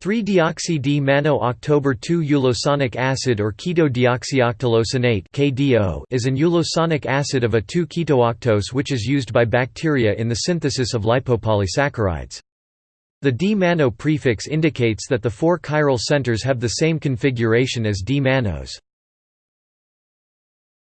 3-deoxy-D-manno-october 2-ulosonic acid or keto-deoxyoctulosonate is an ulosonic acid of a 2-ketooctose which is used by bacteria in the synthesis of lipopolysaccharides. The D-manno prefix indicates that the four chiral centers have the same configuration as D-mannose.